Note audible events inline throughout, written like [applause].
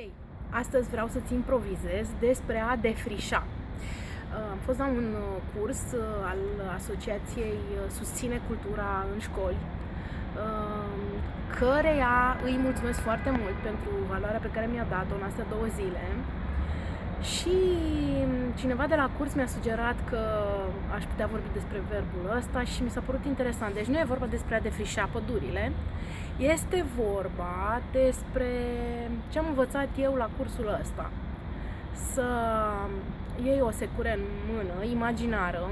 Hei, astăzi vreau să-ți improvizez despre a defrișa. Am fost la un uh, curs uh, al Asociației uh, Susține Cultura în școli, căreia îi mulțumesc foarte mult pentru valoarea pe care mi-a dat-o în astea două zile. Și cineva de la curs mi-a sugerat că aș putea vorbi despre verbul ăsta și mi s-a părut interesant. Deci nu e vorba despre a defrișa pădurile, este vorba despre ce am învățat eu la cursul ăsta. Să iei o secură în mână, imaginară,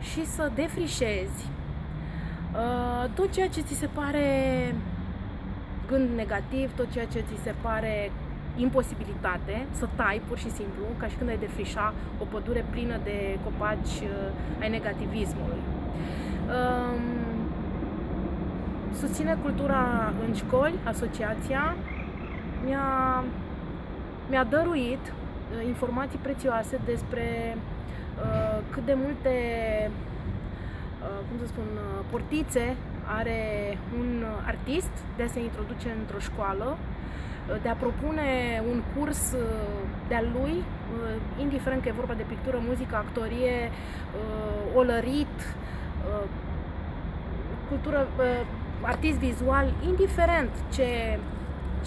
și să defrișezi uh, tot ceea ce ți se pare gând negativ, tot ceea ce ți se pare imposibilitate, să tai pur și simplu, ca și când ai defrișa o pădure plină de copaci uh, ai negativismului. Uh, susține cultura în școli, asociația, mi-a, mi-a dăruit uh, informații prețioase despre uh, cât de multe, uh, cum să spun, uh, portițe are un artist de a se introduce într-o școală, uh, de a propune un curs uh, de-al lui, indiferent că e vorba de pictură, muzică, actorie, olărit, cultură, artist vizual, indiferent ce,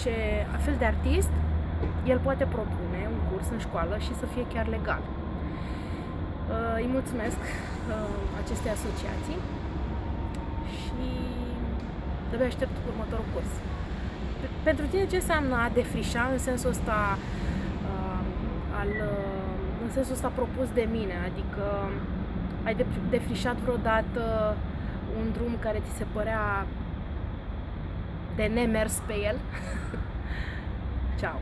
ce fel de artist, el poate propune un curs în școală și să fie chiar legal. Uh, îi mulțumesc uh, acestei asociații și de aștept următorul curs. Pentru tine ce înseamnă a defrișa în sensul ăsta uh, al, în sensul ăsta propus de mine, adică ai defrișat vreodată un drum care ți se părea de nemers pe el. [laughs] Ciao!